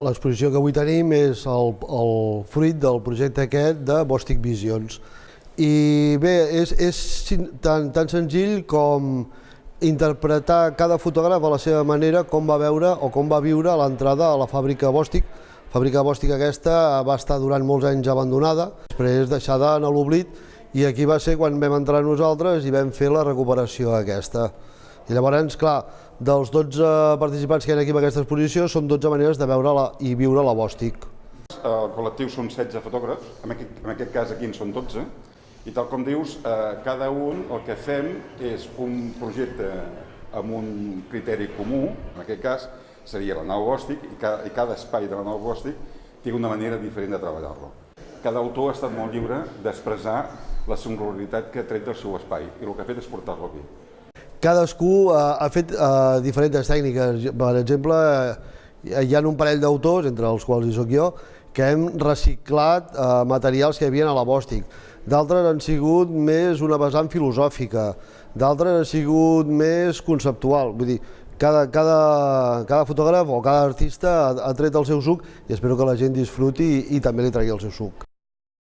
L'exposició que avui tenim és el, el fruit del projecte aquest de Bòstic Visions. I bé, és, és tan, tan senzill com interpretar cada fotògraf a la seva manera com va veure o com va viure l'entrada a la fàbrica Bòstic. La fàbrica Bòstic aquesta va estar durant molts anys abandonada, després deixada en l'oblit, i aquí va ser quan vam entrar nosaltres i vam fer la recuperació aquesta. I llavors, clar, dels 12 participants que hi ha aquí en aquesta exposició són 12 maneres de veure la, i viure la Bòstic. El col·lectiu són 16 fotògrafs, en aquest, en aquest cas aquí en són 12, i tal com dius, eh, cada un el que fem és un projecte amb un criteri comú, en aquest cas seria la nau Bòstic, i cada, i cada espai de la nau Bòstic té una manera diferent de treballar-lo. Cada autor ha estat molt lliure d'expressar la singularitat que ha tret del seu espai, i el que ha fet és portar-lo aquí. Cadascú ha, ha fet uh, diferents tècniques. Per exemple, uh, hi ha un parell d'autors, entre els quals hi soc jo, que hem reciclat uh, materials que hi havia a la Bòstic. D'altres han sigut més una vessant filosòfica, d'altres han sigut més conceptual. Vull dir, cada, cada, cada fotògraf o cada artista ha, ha tret el seu suc i espero que la gent disfruti i, i també li tregui el seu suc.